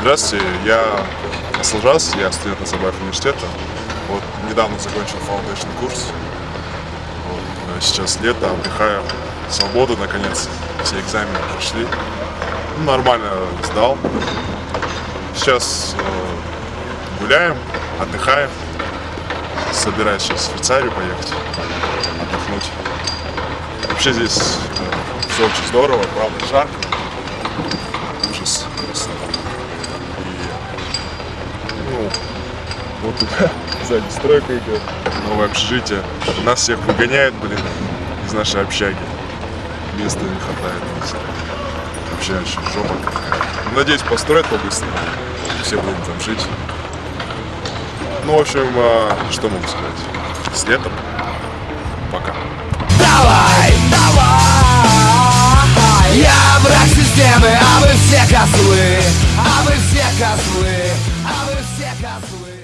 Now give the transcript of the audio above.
Здравствуйте, я Аслжас, я студент Назарбаев университета. Вот недавно закончил foundation курс. Вот, э, сейчас лето, отдыхаю. Свобода, наконец. Все экзамены прошли. Ну, нормально сдал. Сейчас э, гуляем, отдыхаем. Собираюсь сейчас в Швейцарию поехать, отдохнуть. Вообще здесь э, все очень здорово, правда жарко. Ужас просто. И, ну, вот туда сзади стройка идет, новое общежитие. Нас всех выгоняют, блин, из нашей общаги. Места не хватает. Вообще очень жопа какая. Надеюсь, построят побыстрее. Все будем там жить. Ну, в общем, а, что могу сказать? С летом. Пока. Давай, давай! Я враг системы, а вы все козлы, а вы все козлы, а вы все козлы.